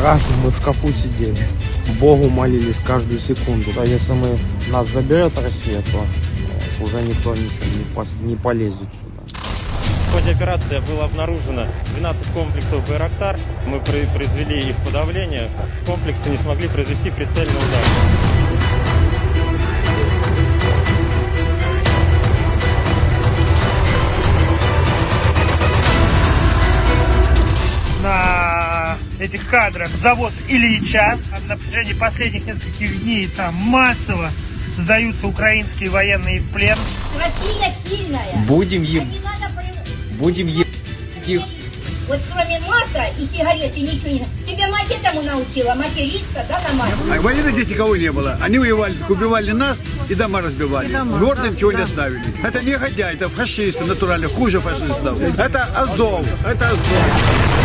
страшно, мы в шкафу сидели. Богу молились каждую секунду. А если мы нас заберет Россия, то э, уже никто ничего не, пос- не полезет сюда. В ходе операции было обнаружено 12 комплексов «Байрактар». Мы произвели их подавление. Комплексы не смогли произвести прицельный удар. Этих кадрах завод Ильича. На протяжении последних нескольких дней там массово сдаются украинские военные в плен. Россия сильная. Будем А еб... не надо при- Будем еб... их. Вот кроме масла и сигарет и ничего не... Тебя мать этому научила, материться, да, на мать? А войны здесь никого не было. Они воевали, убивали нас и дома разбивали. В городе ничего не оставили. Это негодяи, это фашисты натурально, хуже фашистов. Это Азов, это Азов.